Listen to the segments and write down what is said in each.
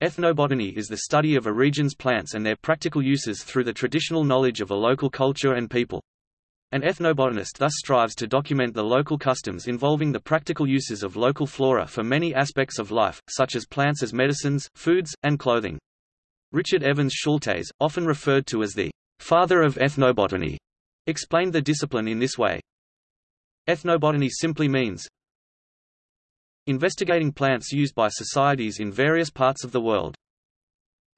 Ethnobotany is the study of a region's plants and their practical uses through the traditional knowledge of a local culture and people. An ethnobotanist thus strives to document the local customs involving the practical uses of local flora for many aspects of life, such as plants as medicines, foods, and clothing. Richard Evans Schultes, often referred to as the father of ethnobotany, explained the discipline in this way. Ethnobotany simply means, Investigating plants used by societies in various parts of the world.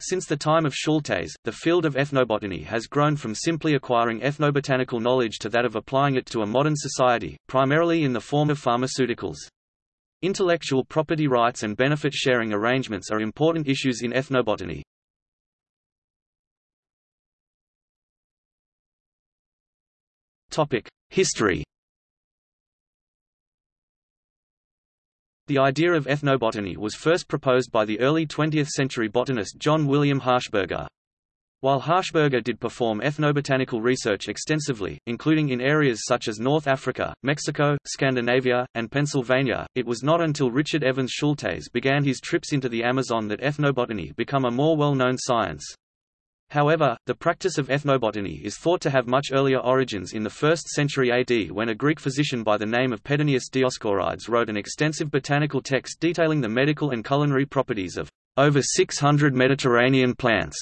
Since the time of Schultes, the field of ethnobotany has grown from simply acquiring ethnobotanical knowledge to that of applying it to a modern society, primarily in the form of pharmaceuticals. Intellectual property rights and benefit sharing arrangements are important issues in ethnobotany. History The idea of ethnobotany was first proposed by the early 20th-century botanist John William Harshberger. While Harshberger did perform ethnobotanical research extensively, including in areas such as North Africa, Mexico, Scandinavia, and Pennsylvania, it was not until Richard Evans Schultes began his trips into the Amazon that ethnobotany became a more well-known science. However, the practice of ethnobotany is thought to have much earlier origins in the 1st century AD when a Greek physician by the name of Pedanius Dioscorides wrote an extensive botanical text detailing the medical and culinary properties of over 600 Mediterranean plants,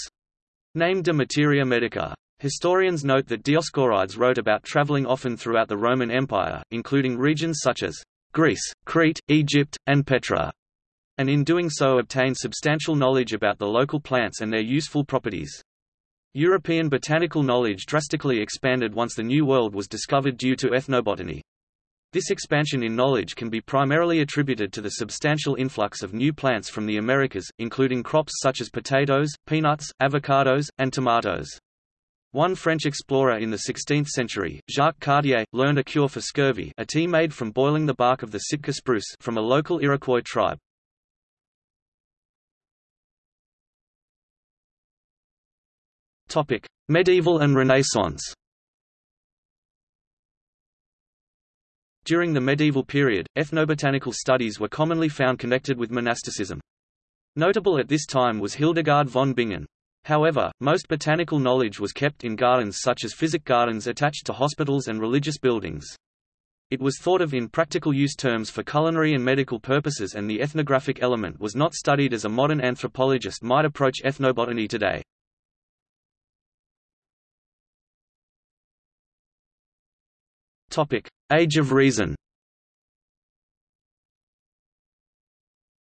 named De Materia Medica. Historians note that Dioscorides wrote about traveling often throughout the Roman Empire, including regions such as Greece, Crete, Egypt, and Petra, and in doing so obtained substantial knowledge about the local plants and their useful properties. European botanical knowledge drastically expanded once the New World was discovered due to ethnobotany. This expansion in knowledge can be primarily attributed to the substantial influx of new plants from the Americas, including crops such as potatoes, peanuts, avocados, and tomatoes. One French explorer in the 16th century, Jacques Cartier, learned a cure for scurvy a tea made from boiling the bark of the Sitka spruce from a local Iroquois tribe. Topic: Medieval and Renaissance. During the medieval period, ethnobotanical studies were commonly found connected with monasticism. Notable at this time was Hildegard von Bingen. However, most botanical knowledge was kept in gardens such as physic gardens attached to hospitals and religious buildings. It was thought of in practical use terms for culinary and medical purposes and the ethnographic element was not studied as a modern anthropologist might approach ethnobotany today. Topic: Age of Reason.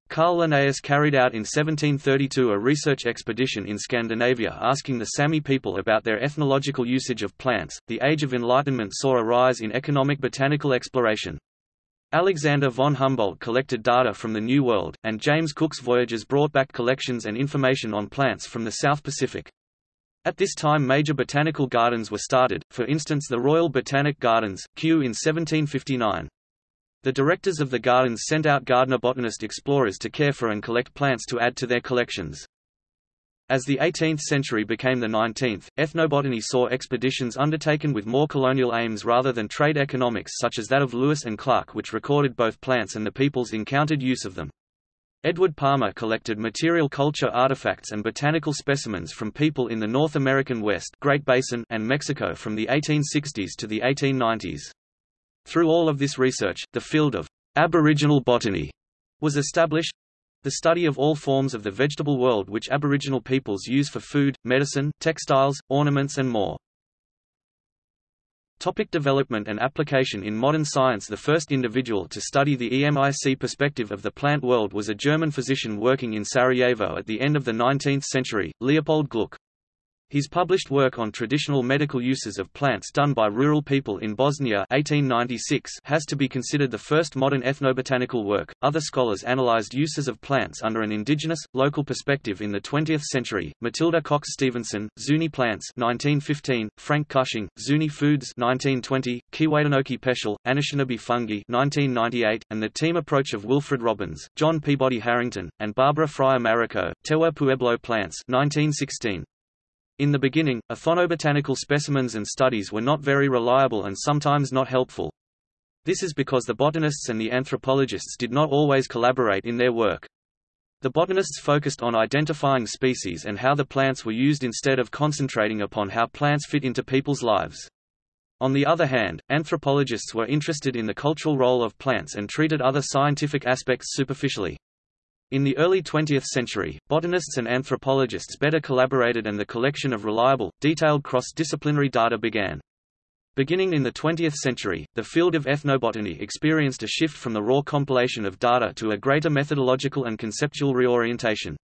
Carl Linnaeus carried out in 1732 a research expedition in Scandinavia asking the Sami people about their ethnological usage of plants. The Age of Enlightenment saw a rise in economic botanical exploration. Alexander von Humboldt collected data from the New World, and James Cook's voyages brought back collections and information on plants from the South Pacific. At this time major botanical gardens were started, for instance the Royal Botanic Gardens, Kew in 1759. The directors of the gardens sent out gardener-botanist explorers to care for and collect plants to add to their collections. As the 18th century became the 19th, ethnobotany saw expeditions undertaken with more colonial aims rather than trade economics such as that of Lewis and Clark which recorded both plants and the people's encountered use of them. Edward Palmer collected material culture artifacts and botanical specimens from people in the North American West Great Basin and Mexico from the 1860s to the 1890s. Through all of this research, the field of Aboriginal botany was established, the study of all forms of the vegetable world which Aboriginal peoples use for food, medicine, textiles, ornaments and more. Topic development and application In modern science the first individual to study the EMIC perspective of the plant world was a German physician working in Sarajevo at the end of the 19th century, Leopold Gluck. His published work on traditional medical uses of plants done by rural people in Bosnia 1896 has to be considered the first modern ethnobotanical work. Other scholars analyzed uses of plants under an indigenous, local perspective in the 20th century. Matilda Coxe Stevenson, Zuni Plants 1915, Frank Cushing, Zuni Foods 1920, Keewaydinoquay Peschel, Anishinaabe Fungi 1998, and the team approach of Wilfred Robbins, John Peabody Harrington, and Barbara Freire-Marreco, Tewa Pueblo Plants 1916. In the beginning, ethnobotanical specimens and studies were not very reliable and sometimes not helpful. This is because the botanists and the anthropologists did not always collaborate in their work. The botanists focused on identifying species and how the plants were used instead of concentrating upon how plants fit into people's lives. On the other hand, anthropologists were interested in the cultural role of plants and treated other scientific aspects superficially. In the early 20th century, botanists and anthropologists better collaborated and the collection of reliable, detailed cross-disciplinary data began. Beginning in the 20th century, the field of ethnobotany experienced a shift from the raw compilation of data to a greater methodological and conceptual reorientation.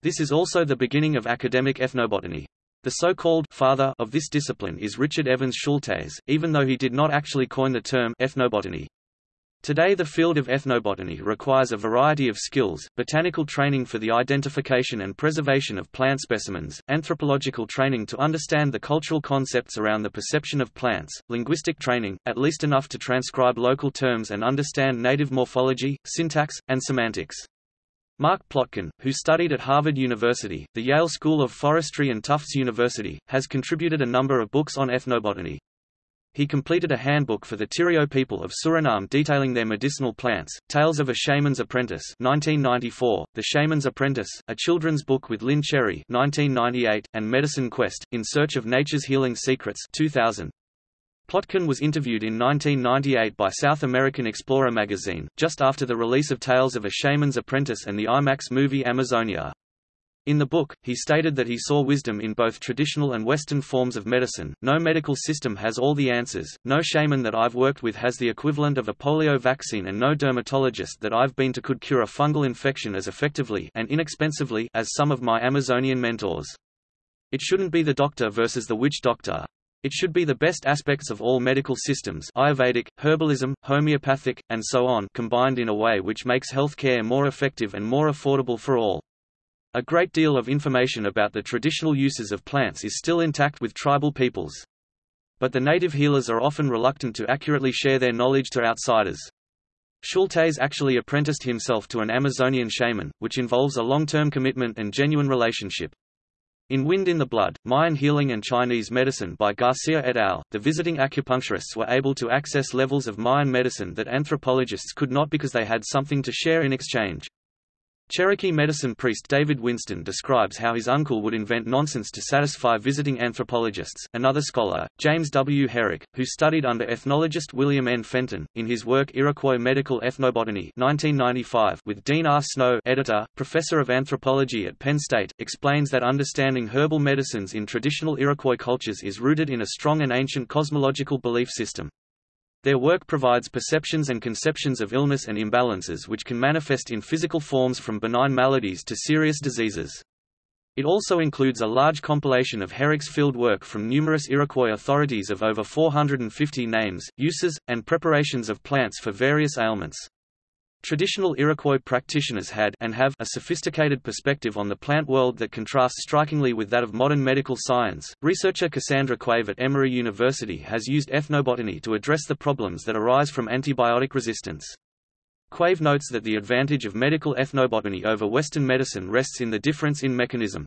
This is also the beginning of academic ethnobotany. The so-called father of this discipline is Richard Evans Schultes, even though he did not actually coin the term ethnobotany. Today the field of ethnobotany requires a variety of skills, botanical training for the identification and preservation of plant specimens, anthropological training to understand the cultural concepts around the perception of plants, linguistic training, at least enough to transcribe local terms and understand native morphology, syntax, and semantics. Mark Plotkin, who studied at Harvard University, the Yale School of Forestry and Tufts University, has contributed a number of books on ethnobotany. He completed a handbook for the Tirio people of Suriname detailing their medicinal plants, Tales of a Shaman's Apprentice 1994, The Shaman's Apprentice, a children's book with Lynne Cherry 1998, and Medicine Quest, In Search of Nature's Healing Secrets 2000. Plotkin was interviewed in 1998 by South American Explorer magazine, just after the release of Tales of a Shaman's Apprentice and the IMAX movie Amazonia. In the book, he stated that he saw wisdom in both traditional and Western forms of medicine. No medical system has all the answers, no shaman that I've worked with has the equivalent of a polio vaccine, and no dermatologist that I've been to could cure a fungal infection as effectively and inexpensively as some of my Amazonian mentors. It shouldn't be the doctor versus the witch doctor. It should be the best aspects of all medical systems Ayurvedic, herbalism, homeopathic, and so on combined in a way which makes health care more effective and more affordable for all. A great deal of information about the traditional uses of plants is still intact with tribal peoples. But the native healers are often reluctant to accurately share their knowledge to outsiders. Schultes actually apprenticed himself to an Amazonian shaman, which involves a long-term commitment and genuine relationship. In Wind in the Blood, Mayan Healing and Chinese Medicine by Garcia et al., the visiting acupuncturists were able to access levels of Mayan medicine that anthropologists could not because they had something to share in exchange. Cherokee medicine priest David Winston describes how his uncle would invent nonsense to satisfy visiting anthropologists. Another scholar, James W. Herrick, who studied under ethnologist William N. Fenton, in his work Iroquois Medical Ethnobotany 1995 with Dean R. Snow editor, professor of anthropology at Penn State, explains that understanding herbal medicines in traditional Iroquois cultures is rooted in a strong and ancient cosmological belief system. Their work provides perceptions and conceptions of illness and imbalances which can manifest in physical forms from benign maladies to serious diseases. It also includes a large compilation of Herrick's field work from numerous Iroquois authorities of over 450 names, uses, and preparations of plants for various ailments. Traditional Iroquois practitioners had and have a sophisticated perspective on the plant world that contrasts strikingly with that of modern medical science. Researcher Cassandra Quave at Emory University has used ethnobotany to address the problems that arise from antibiotic resistance. Quave notes that the advantage of medical ethnobotany over Western medicine rests in the difference in mechanism.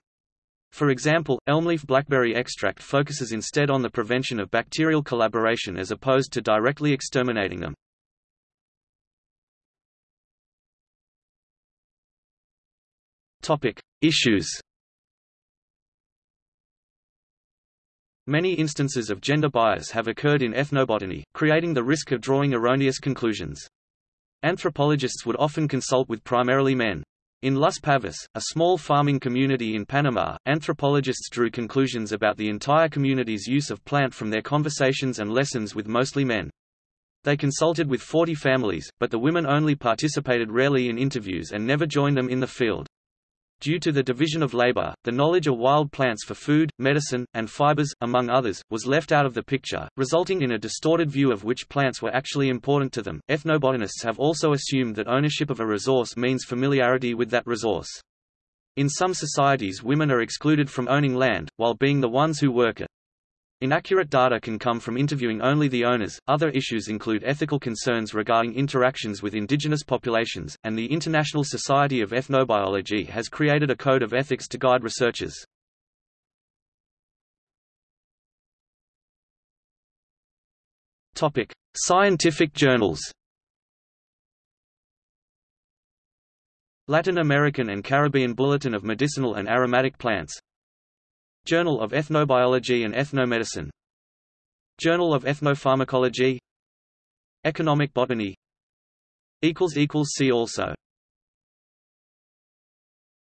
For example, elmleaf blackberry extract focuses instead on the prevention of bacterial collaboration as opposed to directly exterminating them. Topic: Issues. Many instances of gender bias have occurred in ethnobotany, creating the risk of drawing erroneous conclusions. Anthropologists would often consult with primarily men. In Las Pavas, a small farming community in Panama, anthropologists drew conclusions about the entire community's use of plant from their conversations and lessons with mostly men. They consulted with 40 families, but the women only participated rarely in interviews and never joined them in the field. Due to the division of labor, the knowledge of wild plants for food, medicine, and fibers, among others, was left out of the picture, resulting in a distorted view of which plants were actually important to them. Ethnobotanists have also assumed that ownership of a resource means familiarity with that resource. In some societies women are excluded from owning land, while being the ones who work it. Inaccurate data can come from interviewing only the owners. Other issues include ethical concerns regarding interactions with indigenous populations, and the International Society of Ethnobiology has created a code of ethics to guide researchers. Topic: Scientific journals. Latin American and Caribbean Bulletin of Medicinal and Aromatic Plants Journal of Ethnobiology and Ethnomedicine. Journal of Ethnopharmacology. Economic Botany. See also